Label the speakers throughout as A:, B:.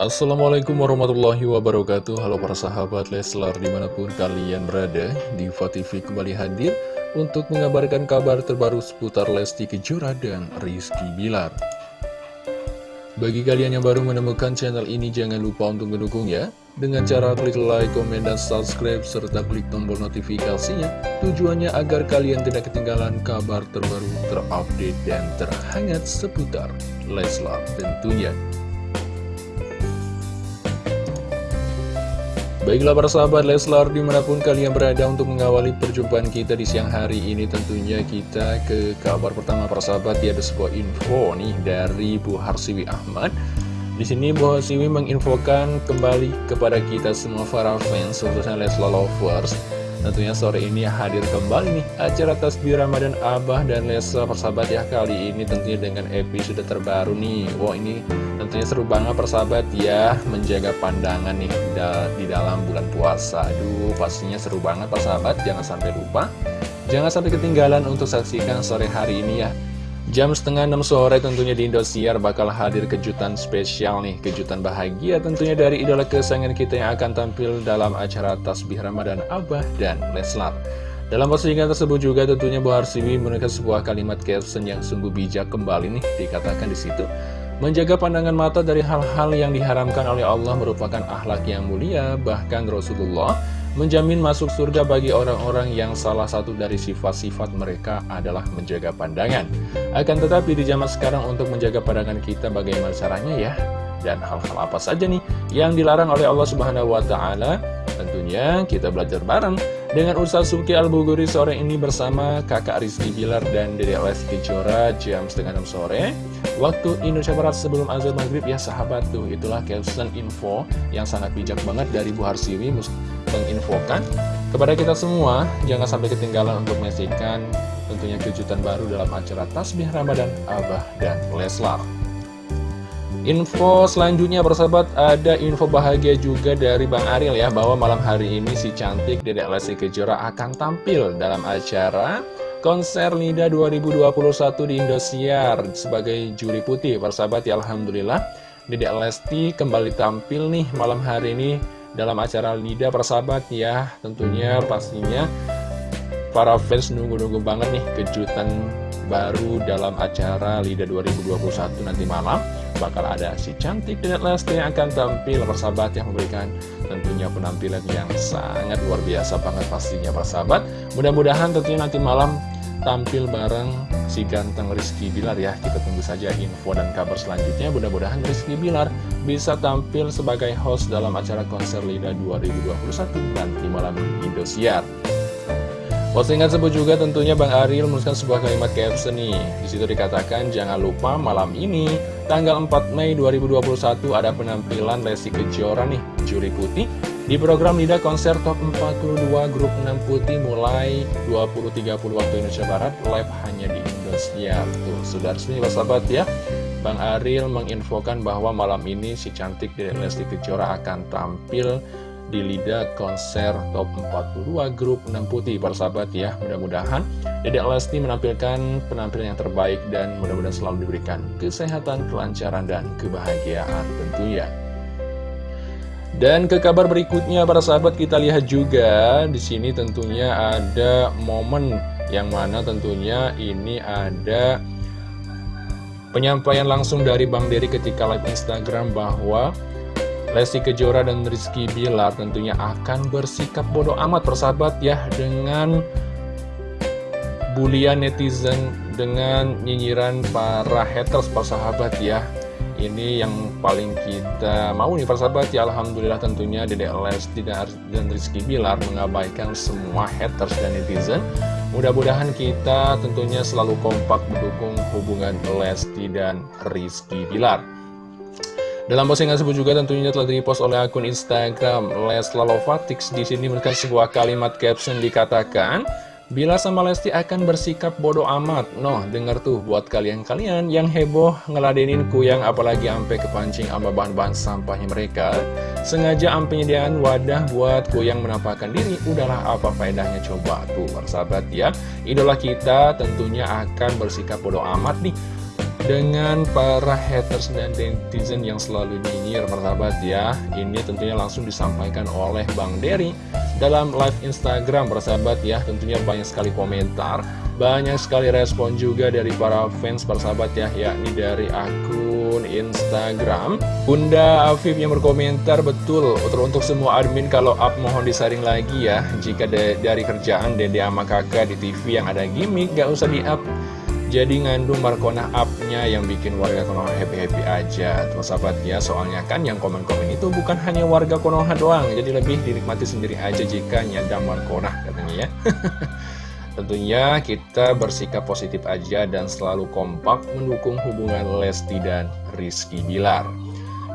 A: Assalamualaikum warahmatullahi wabarakatuh. Halo para sahabat Leslar di mana pun kalian berada Diva TV kembali hadir untuk mengabarkan kabar terbaru seputar Lesti Kejora dan Rizky Bilar. Bagi kalian yang baru menemukan channel ini jangan lupa untuk mendukung ya. Dengan cara klik like, komen, dan subscribe serta klik tombol notifikasinya. Tujuannya agar kalian tidak ketinggalan kabar terbaru terupdate dan terhangat seputar Leslar tentunya Baiklah para sahabat Leslar di mana pun kalian berada untuk mengawali perjumpaan kita di siang hari ini tentunya kita ke kabar pertama para sahabat. Ya ada sebuah info nih dari Bu Harsiwi Ahmad. Di sini Bu Harsiwi menginfokan kembali kepada kita semua para fans khususnya Leslar lovers tentunya sore ini hadir kembali nih acara tasbih Ramadan Abah dan Leslar persahabat ya. Kali ini tentunya dengan episode terbaru nih. Wah ini Tentunya seru banget persahabat ya Menjaga pandangan nih di dalam bulan puasa. Aduh pastinya seru banget persahabat. Jangan sampai lupa Jangan sampai ketinggalan untuk saksikan sore hari ini ya Jam setengah 6 sore tentunya di Indosiar bakal hadir kejutan spesial nih Kejutan bahagia tentunya dari idola kesayangan kita yang akan tampil dalam acara Tasbih Ramadan Abah dan Leslar dalam postingan tersebut juga tentunya Bu Harsiwi menekan sebuah kalimat caption yang sungguh bijak kembali nih dikatakan di situ. Menjaga pandangan mata dari hal-hal yang diharamkan oleh Allah merupakan akhlak yang mulia, bahkan Rasulullah menjamin masuk surga bagi orang-orang yang salah satu dari sifat-sifat mereka adalah menjaga pandangan. Akan tetapi di zaman sekarang untuk menjaga pandangan kita bagaimana caranya ya? Dan hal-hal apa saja nih yang dilarang oleh Allah Subhanahu wa taala? Tentunya kita belajar bareng dengan Ustaz Suki Al-Buguri sore ini bersama kakak Rizky Bilar dan Dede Lesti Kejora jam setengah 6 sore Waktu Indonesia Barat sebelum azan maghrib ya sahabat tuh Itulah caption info yang sangat bijak banget dari Bu Harsiwi menginfokan Kepada kita semua jangan sampai ketinggalan untuk menyaksikan tentunya kejutan baru dalam acara Tasbih Ramadan Abah dan Leslar. Info selanjutnya bersahabat ada info bahagia juga dari Bang Ariel ya Bahwa malam hari ini si cantik Dedek Lesti Kejora akan tampil dalam acara konser Nida 2021 di Indosiar sebagai juri putih. Persahabat ya Alhamdulillah Dedek Lesti kembali tampil nih malam hari ini dalam acara Nida persahabat ya. Tentunya pastinya para fans nunggu-nunggu banget nih kejutan baru dalam acara Lida 2021 nanti malam. Bakal ada si cantik dan Lesti yang akan tampil persahabat yang memberikan tentunya penampilan yang sangat luar biasa banget pastinya persahabat. Mudah-mudahan tentunya nanti malam tampil bareng si ganteng Rizky Bilar ya. Kita tunggu saja info dan kabar selanjutnya. Mudah-mudahan Rizky Bilar bisa tampil sebagai host dalam acara konser Lida 2021 nanti malam Indosiar. Postingan sebut juga tentunya Bang Ariel menuliskan sebuah kalimat caption nih. Di situ dikatakan jangan lupa malam ini tanggal 4 Mei 2021 ada penampilan Lesti Kejora nih, juri putih di program Lida Konser Top 42 Grup 6 Putih mulai 20.30 waktu Indonesia Barat live hanya di Indonesia. Tuh, sudah resmi sahabat ya. Bang Ariel menginfokan bahwa malam ini si cantik dari Lesti Kejora akan tampil di Lida konser top 42 grup 6 putih para sahabat ya mudah-mudahan Dedek Lesti menampilkan penampilan yang terbaik dan mudah-mudahan selalu diberikan kesehatan, kelancaran, dan kebahagiaan tentunya dan ke kabar berikutnya para sahabat kita lihat juga di sini tentunya ada momen yang mana tentunya ini ada penyampaian langsung dari Bang Dery ketika live Instagram bahwa Lesti Kejora dan Rizky Bilar tentunya akan bersikap bodoh amat persahabat ya dengan bulian netizen dengan nyinyiran para haters persahabat ya ini yang paling kita mau nih persahabat. Ya Alhamdulillah tentunya Dedek Lesti dan Rizky Bilar mengabaikan semua haters dan netizen. Mudah-mudahan kita tentunya selalu kompak mendukung hubungan Lesti dan Rizky Bilar. Dalam postingan tersebut juga tentunya telah dipost oleh akun Instagram Lesla Lovatix. Di sini memberikan sebuah kalimat caption dikatakan, Bila sama Lesti akan bersikap bodoh amat. Noh, denger tuh buat kalian-kalian yang heboh ngeladenin kuyang apalagi ampe kepancing sama bahan-bahan sampahnya mereka. Sengaja ampe nyediain wadah buat kuyang menampakkan diri. Udahlah apa faedahnya coba tuh, sahabat ya. Idola kita tentunya akan bersikap bodoh amat nih dengan para haters dan netizen yang selalu nyinyir persahabat ya Ini tentunya langsung disampaikan oleh Bang Derry dalam live Instagram persahabat ya Tentunya banyak sekali komentar Banyak sekali respon juga dari para fans persahabat ya Yakni dari akun Instagram. Bunda Afif yang berkomentar betul Untuk semua admin kalau up mohon disaring lagi ya Jika dari kerjaan dede sama kakak di TV yang ada gimmick gak usah di up jadi ngandung Markona up-nya yang bikin warga Konoha happy-happy aja. Terus sahabat ya, soalnya kan yang komen-komen itu bukan hanya warga Konoha doang. Jadi lebih dinikmati sendiri aja jika nyandang Markona katanya ya. Tentunya kita bersikap positif aja dan selalu kompak mendukung hubungan Lesti dan Rizky Bilar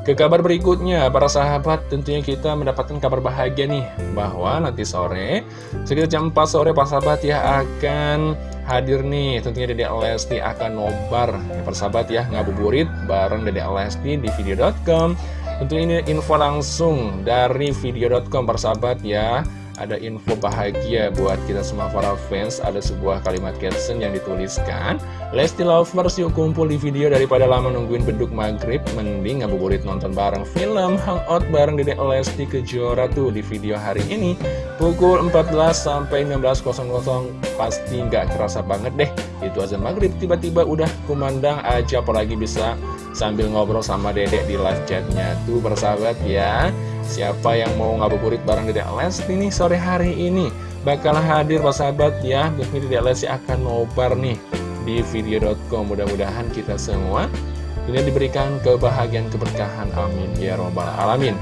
A: ke kabar berikutnya, para sahabat, tentunya kita mendapatkan kabar bahagia nih Bahwa nanti sore, sekitar jam 4 sore, para sahabat ya akan hadir nih. Tentunya Dede Lesti akan nobar. Ya, Para sahabat ya, ngabuburit bareng Dede Lesti di video.com Tentunya ini info langsung dari video.com, para sahabat ya ada info bahagia buat kita semua para fans. Ada sebuah kalimat caption yang dituliskan. Lesti Lovers yuk kumpul di video daripada lama nungguin beduk maghrib. Mending ngabuburit nonton bareng film. Hangout bareng Dedek Lesti Kejora tuh di video hari ini. Pukul 14 sampai 16.00 Pasti nggak kerasa banget deh Itu aja maghrib. Tiba-tiba udah kumandang aja apalagi bisa sambil ngobrol sama dedek di live chatnya. Tuh bersahabat ya. Siapa yang mau ngabuburit bareng Dedek Lesti nih sore hari ini? Bakal hadir Pak sahabat ya. Mungkin Dedek Lesti akan nobar nih di video.com Mudah-mudahan kita semua ini diberikan kebahagiaan keberkahan. Amin. Ya robbal alamin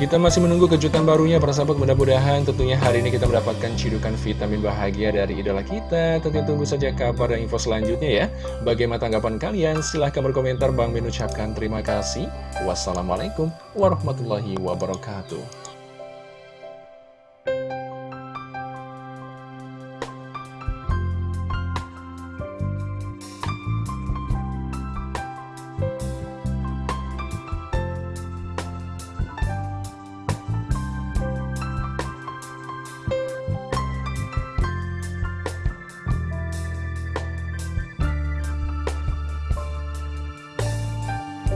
A: kita masih menunggu kejutan barunya para sahabat. Mudah-mudahan tentunya hari ini kita mendapatkan cidukan vitamin bahagia dari idola kita. Tentunya tunggu saja kabar dan info selanjutnya ya. Bagaimana tanggapan kalian? Silahkan berkomentar. Bang Ben ucapkan terima kasih. Wassalamualaikum warahmatullahi wabarakatuh